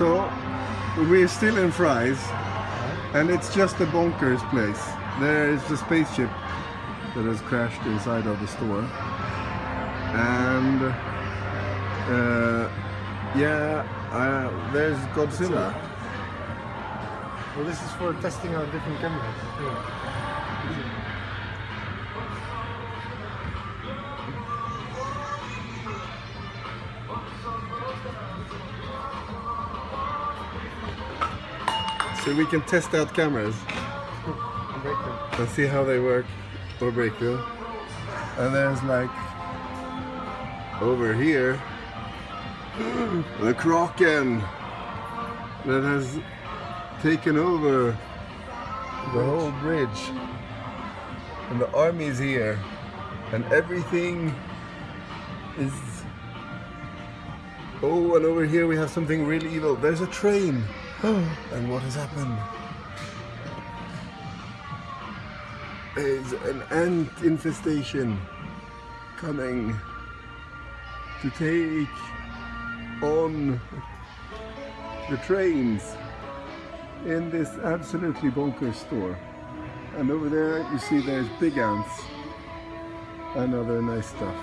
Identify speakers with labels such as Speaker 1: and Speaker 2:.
Speaker 1: So we're still in Fry's and it's just a bonkers place. There is the spaceship that has crashed inside of the store. And uh, yeah, uh, there's Godzilla.
Speaker 2: Well, this is for testing out different cameras.
Speaker 1: So we can test out cameras and see how they work or break them. And there's like over here the Kraken that has taken over the whole bridge. And the army's here and everything is Oh, and over here we have something really evil. There's a train. and what has happened? Is an ant infestation coming to take on the trains in this absolutely bonkers store. And over there you see there's big ants and other nice stuff.